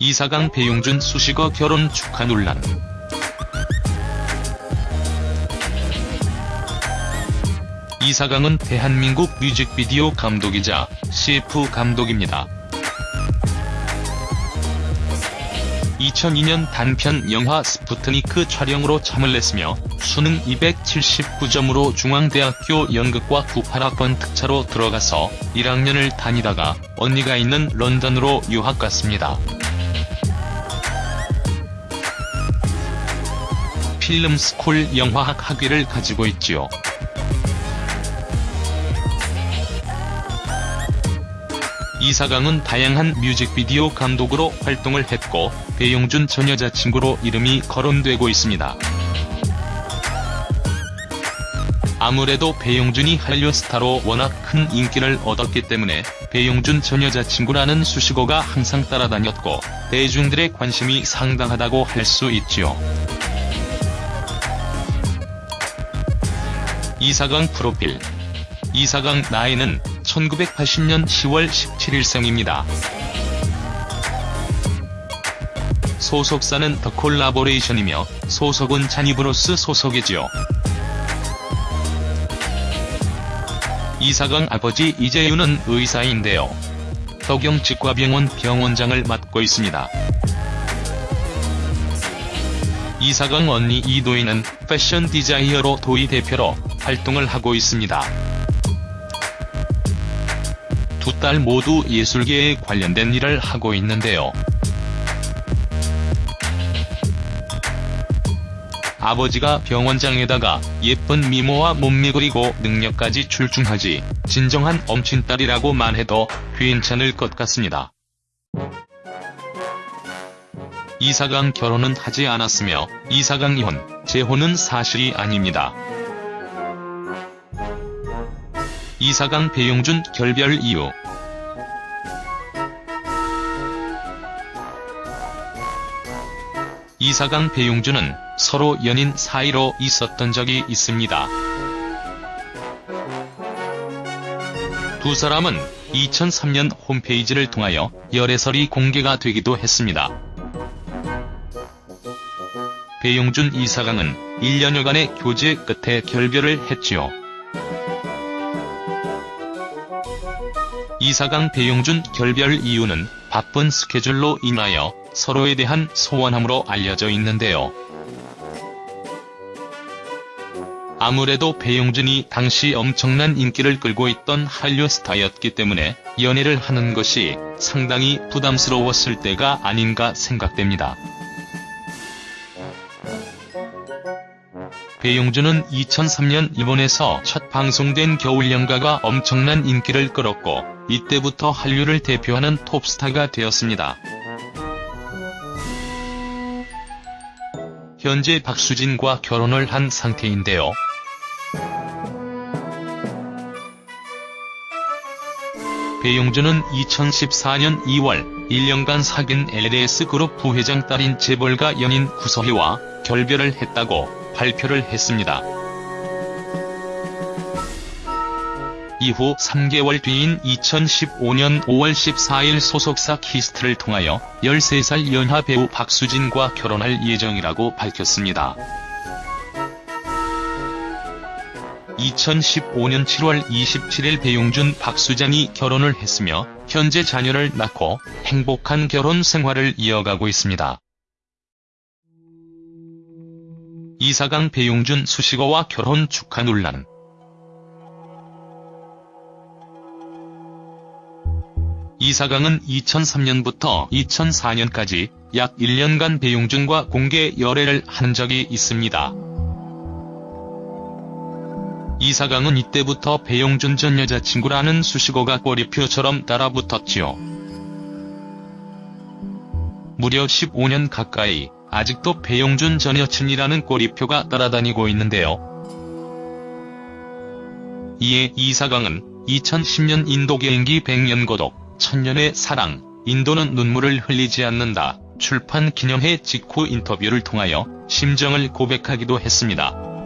이사강 배용준 수식어 결혼 축하 논란 이사강은 대한민국 뮤직비디오 감독이자 CF 감독입니다. 2002년 단편 영화 스푸트니크 촬영으로 참을 냈으며 수능 279점으로 중앙대학교 연극과 98학번 특차로 들어가서 1학년을 다니다가 언니가 있는 런던으로 유학 갔습니다. 필름스쿨 영화학 학위를 가지고 있지요. 이사강은 다양한 뮤직비디오 감독으로 활동을 했고 배용준 전 여자친구로 이름이 거론되고 있습니다. 아무래도 배용준이 한류 스타로 워낙 큰 인기를 얻었기 때문에 배용준 전 여자친구라는 수식어가 항상 따라다녔고 대중들의 관심이 상당하다고 할 수 있지요. 이사강 프로필 이사강 나이는 1980년 10월 17일 생입니다. 소속사는 더 콜라보레이션이며 소속은 자니브로스 소속이지요. 이사강 아버지 이재윤은 의사인데요. 덕영 치과병원 병원장을 맡고 있습니다. 이사강 언니 이도희는 패션 디자이너로 도희 대표로 활동을 하고 있습니다. 두 딸 모두 예술계에 관련된 일을 하고 있는데요. 아버지가 병원장에다가 예쁜 미모와 몸매 그리고 능력까지 출중하지 진정한 엄친딸이라고 말해도 괜찮을 것 같습니다. 이사강 결혼은 하지 않았으며 이사강 이혼, 재혼은 사실이 아닙니다. 이사강 배용준 결별 이유 이사강 배용준은 서로 연인 사이로 있었던 적이 있습니다. 두 사람은 2003년 홈페이지를 통하여 열애설이 공개가 되기도 했습니다. 배용준 이사강은 1년여간의 교제 끝에 결별을 했지요. 이사강 배용준 결별 이유는 바쁜 스케줄로 인하여 서로에 대한 소원함으로 알려져 있는데요. 아무래도 배용준이 당시 엄청난 인기를 끌고 있던 한류 스타였기 때문에 연애를 하는 것이 상당히 부담스러웠을 때가 아닌가 생각됩니다. 배용준은 2003년 일본에서 첫 방송된 겨울연가가 엄청난 인기를 끌었고 이때부터 한류를 대표하는 톱스타가 되었습니다. 현재 박수진과 결혼을 한 상태인데요. 배용준은 2014년 2월 1년간 사귄 LS그룹 부회장 딸인 재벌가 연인 구서희와 결별을 했다고 발표를 했습니다. 이후 3개월 뒤인 2015년 5월 14일 소속사 키이스트를 통하여 13살 연하 배우 박수진과 결혼할 예정이라고 밝혔습니다. 2015년 7월 27일 배용준 박수장이 결혼을 했으며 현재 자녀를 낳고 행복한 결혼 생활을 이어가고 있습니다. 이사강 배용준 수식어와 결혼 축하 논란 이사강은 2003년부터 2004년까지 약 1년간 배용준과 공개 열애를 한 적이 있습니다. 이사강은 이때부터 배용준 전 여자친구라는 수식어가 꼬리표처럼 따라붙었지요. 무려 15년 가까이 아직도 배용준 전 여친이라는 꼬리표가 따라다니고 있는데요. 이에 이사강은 2010년 인도 개인기 100년 고독, 천년의 사랑, 인도는 눈물을 흘리지 않는다, 출판 기념회 직후 인터뷰를 통하여 심정을 고백하기도 했습니다.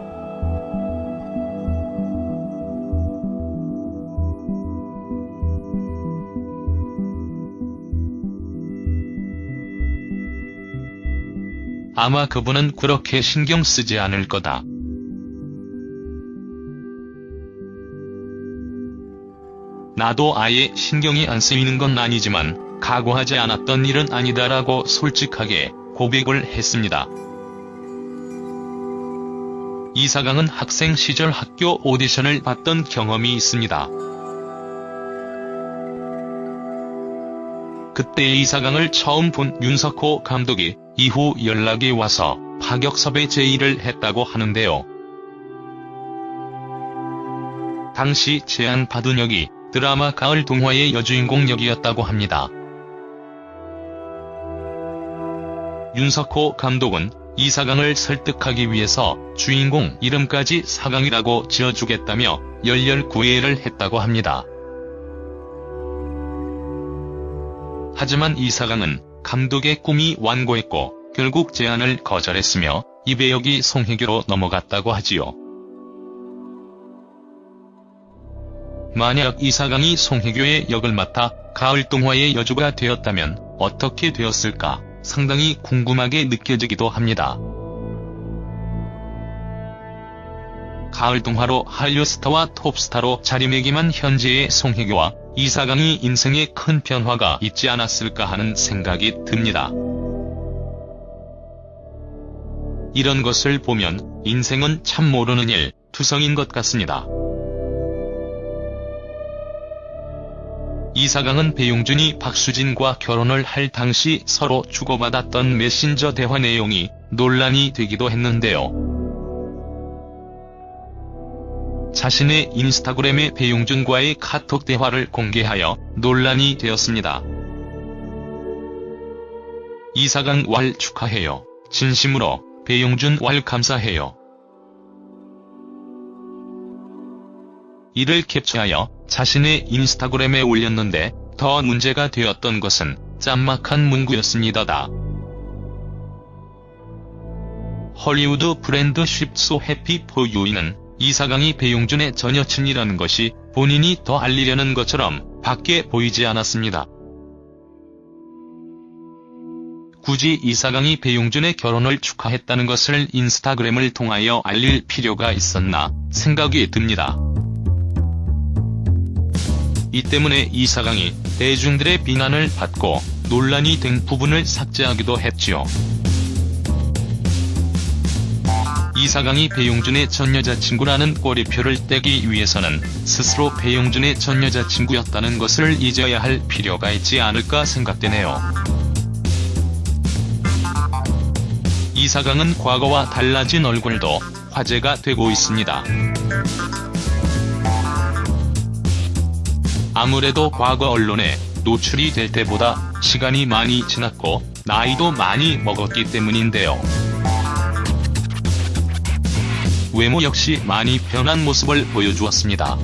아마 그분은 그렇게 신경 쓰지 않을 거다. 나도 아예 신경이 안 쓰이는 건 아니지만 각오하지 않았던 일은 아니다라고 솔직하게 고백을 했습니다. 이사강은 학생 시절 학교 오디션을 봤던 경험이 있습니다. 그때 이사강을 처음 본 윤석호 감독이 이후 연락이 와서 파격섭외 제의를 했다고 하는데요. 당시 제안받은 역이 드라마 가을 동화의 여주인공 역이었다고 합니다. 윤석호 감독은 이사강을 설득하기 위해서 주인공 이름까지 사강이라고 지어주겠다며 열렬 구애를 했다고 합니다. 하지만 이사강은 감독의 꿈이 완고했고 결국 제안을 거절했으며 이 배역이 송혜교로 넘어갔다고 하지요. 만약 이사강이 송혜교의 역을 맡아 가을 동화의 여주가 되었다면 어떻게 되었을까 상당히 궁금하게 느껴지기도 합니다. 가을 동화로 한류 스타와 톱스타로 자리매김한 현재의 송혜교와 이사강이 인생에 큰 변화가 있지 않았을까 하는 생각이 듭니다. 이런 것을 보면 인생은 참 모르는 일, 투성인 것 같습니다. 이사강은 배용준이 박수진과 결혼을 할 당시 서로 주고받았던 메신저 대화 내용이 논란이 되기도 했는데요. 자신의 인스타그램에 배용준과의 카톡 대화를 공개하여 논란이 되었습니다. 이사강 왈 축하해요. 진심으로 배용준 왈 감사해요. 이를 캡처하여 자신의 인스타그램에 올렸는데 더 문제가 되었던 것은 짠막한 문구였습니다다. 헐리우드 브랜드 쉽소 해피 포 유이는 이사강이 배용준의 전 여친이라는 것이 본인이 더 알리려는 것처럼 밖에 보이지 않았습니다. 굳이 이사강이 배용준의 결혼을 축하했다는 것을 인스타그램을 통하여 알릴 필요가 있었나 생각이 듭니다. 이 때문에 이사강이 대중들의 비난을 받고 논란이 된 부분을 삭제하기도 했지요. 이사강이 배용준의 전 여자친구라는 꼬리표를 떼기 위해서는 스스로 배용준의 전 여자친구였다는 것을 잊어야 할 필요가 있지 않을까 생각되네요. 이사강은 과거와 달라진 얼굴도 화제가 되고 있습니다. 아무래도 과거 언론에 노출이 될 때보다 시간이 많이 지났고 나이도 많이 먹었기 때문인데요. 외모 역시 많이 변한 모습을 보여주었습니다.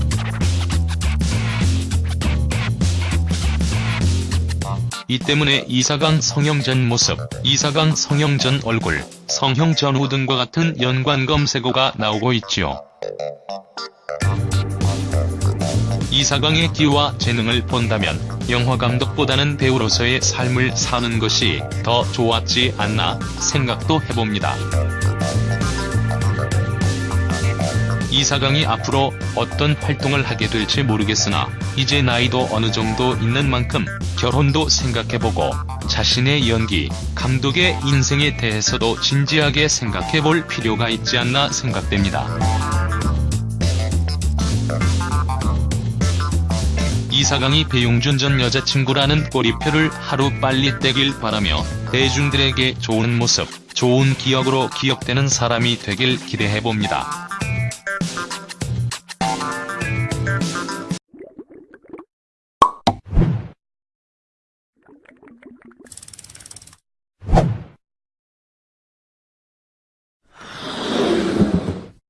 이 때문에 이사강 성형 전 모습, 이사강 성형 전 얼굴, 성형 전후 등과 같은 연관 검색어가 나오고 있지요. 이사강의 기와 재능을 본다면 영화감독보다는 배우로서의 삶을 사는 것이 더 좋았지 않나 생각도 해봅니다. 이사강이 앞으로 어떤 활동을 하게 될지 모르겠으나 이제 나이도 어느 정도 있는 만큼 결혼도 생각해보고 자신의 연기, 감독의 인생에 대해서도 진지하게 생각해볼 필요가 있지 않나 생각됩니다. 이사강이 배용준 전 여자친구라는 꼬리표를 하루빨리 떼길 바라며 대중들에게 좋은 모습, 좋은 기억으로 기억되는 사람이 되길 기대해봅니다.